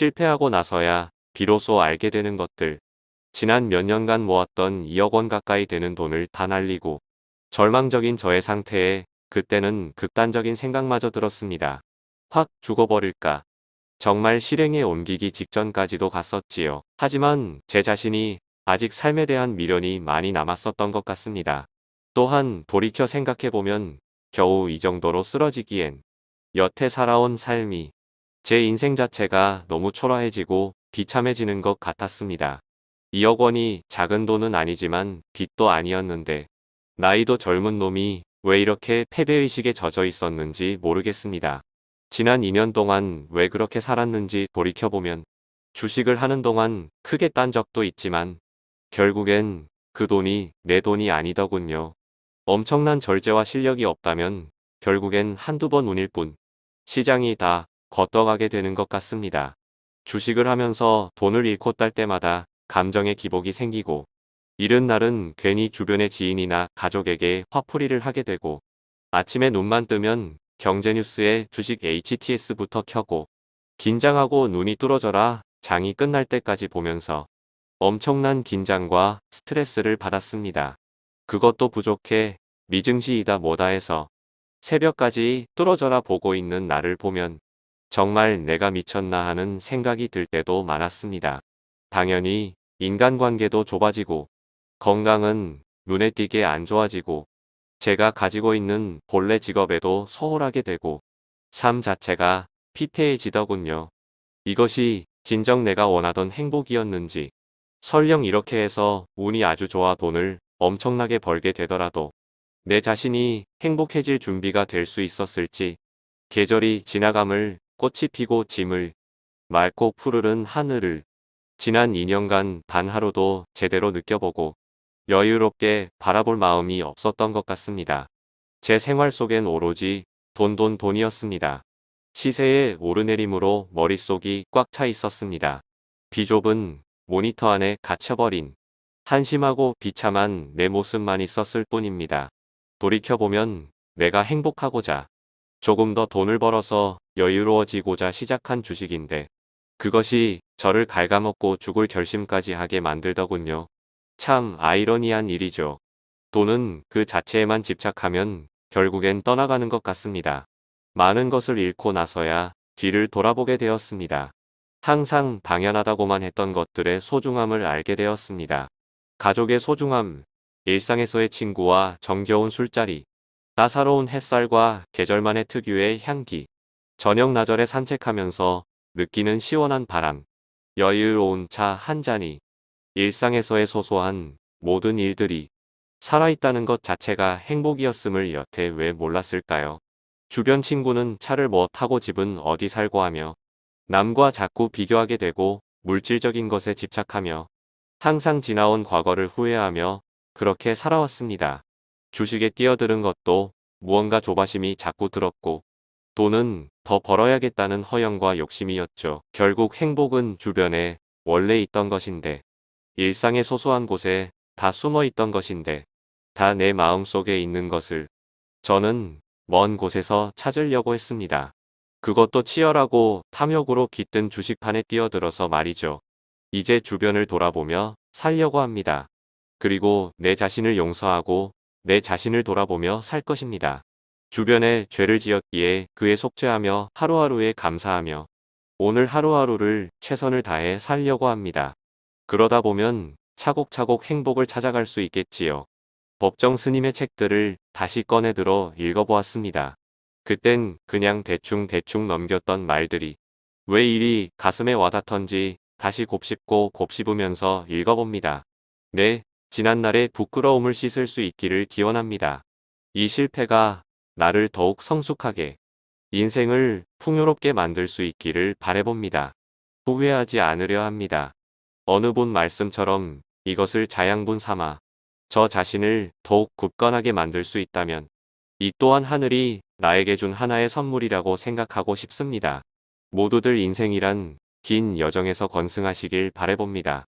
실패하고 나서야 비로소 알게 되는 것들. 지난 몇 년간 모았던 2억 원 가까이 되는 돈을 다 날리고 절망적인 저의 상태에 그때는 극단적인 생각마저 들었습니다. 확 죽어버릴까. 정말 실행에 옮기기 직전까지도 갔었지요. 하지만 제 자신이 아직 삶에 대한 미련이 많이 남았었던 것 같습니다. 또한 돌이켜 생각해보면 겨우 이 정도로 쓰러지기엔 여태 살아온 삶이 제 인생 자체가 너무 초라해지고 비참해지는 것 같았습니다. 2억 원이 작은 돈은 아니지만 빚도 아니었는데 나이도 젊은 놈이 왜 이렇게 패배의식에 젖어 있었는지 모르겠습니다. 지난 2년 동안 왜 그렇게 살았는지 돌이켜보면 주식을 하는 동안 크게 딴 적도 있지만 결국엔 그 돈이 내 돈이 아니더군요. 엄청난 절제와 실력이 없다면 결국엔 한두 번 운일 뿐 시장이 다 걷어가게 되는 것 같습니다. 주식을 하면서 돈을 잃고 딸 때마다 감정의 기복이 생기고 이른 날은 괜히 주변의 지인이나 가족에게 화풀이를 하게 되고 아침에 눈만 뜨면 경제뉴스에 주식 HTS부터 켜고 긴장하고 눈이 뚫어져라 장이 끝날 때까지 보면서 엄청난 긴장과 스트레스를 받았습니다. 그것도 부족해 미증시이다 뭐다 해서 새벽까지 뚫어져라 보고 있는 나를 보면 정말 내가 미쳤나 하는 생각이 들 때도 많았습니다. 당연히 인간관계도 좁아지고 건강은 눈에 띄게 안 좋아지고 제가 가지고 있는 본래 직업에도 소홀하게 되고 삶 자체가 피폐해지더군요. 이것이 진정 내가 원하던 행복이었는지 설령 이렇게 해서 운이 아주 좋아 돈을 엄청나게 벌게 되더라도 내 자신이 행복해질 준비가 될 수 있었을지 계절이 지나감을 꽃이 피고 짐을 맑고 푸르른 하늘을 지난 2년간 단 하루도 제대로 느껴보고 여유롭게 바라볼 마음이 없었던 것 같습니다. 제 생활 속엔 오로지 돈돈 돈이었습니다. 시세의 오르내림으로 머릿속이 꽉 차 있었습니다. 비좁은 모니터 안에 갇혀버린 한심하고 비참한 내 모습만 있었을 뿐입니다. 돌이켜보면 내가 행복하고자 조금 더 돈을 벌어서 여유로워지고자 시작한 주식인데 그것이 저를 갉아먹고 죽을 결심까지 하게 만들더군요. 참 아이러니한 일이죠. 돈은 그 자체에만 집착하면 결국엔 떠나가는 것 같습니다. 많은 것을 잃고 나서야 뒤를 돌아보게 되었습니다. 항상 당연하다고만 했던 것들의 소중함을 알게 되었습니다. 가족의 소중함, 일상에서의 친구와 정겨운 술자리, 따사로운 햇살과 계절만의 특유의 향기, 저녁 나절에 산책하면서 느끼는 시원한 바람, 여유로운 차 한 잔이 일상에서의 소소한 모든 일들이 살아있다는 것 자체가 행복이었음을 여태 왜 몰랐을까요? 주변 친구는 차를 뭐 타고 집은 어디 살고 하며 남과 자꾸 비교하게 되고 물질적인 것에 집착하며 항상 지나온 과거를 후회하며 그렇게 살아왔습니다. 주식에 뛰어드는 것도 무언가 조바심이 자꾸 들었고 돈은 더 벌어야겠다는 허영과 욕심이었죠. 결국 행복은 주변에 원래 있던 것인데 일상의 소소한 곳에 다 숨어 있던 것인데 다 내 마음속에 있는 것을 저는 먼 곳에서 찾으려고 했습니다. 그것도 치열하고 탐욕으로 깃든 주식판에 뛰어들어서 말이죠. 이제 주변을 돌아보며 살려고 합니다. 그리고 내 자신을 용서하고 내 자신을 돌아보며 살 것입니다. 주변에 죄를 지었기에 그에 속죄하며 하루하루에 감사하며 오늘 하루하루를 최선을 다해 살려고 합니다. 그러다 보면 차곡차곡 행복을 찾아갈 수 있겠지요. 법정 스님의 책들을 다시 꺼내들어 읽어보았습니다. 그땐 그냥 대충대충 넘겼던 말들이 왜 이리 가슴에 와닿던지 다시 곱씹고 곱씹으면서 읽어봅니다. 네, 지난날의 부끄러움을 씻을 수 있기를 기원합니다. 이 실패가 나를 더욱 성숙하게 인생을 풍요롭게 만들 수 있기를 바래봅니다. 후회하지 않으려 합니다. 어느 분 말씀처럼 이것을 자양분 삼아 저 자신을 더욱 굳건하게 만들 수 있다면 이 또한 하늘이 나에게 준 하나의 선물이라고 생각하고 싶습니다. 모두들 인생이란 긴 여정에서 건승하시길 바래봅니다.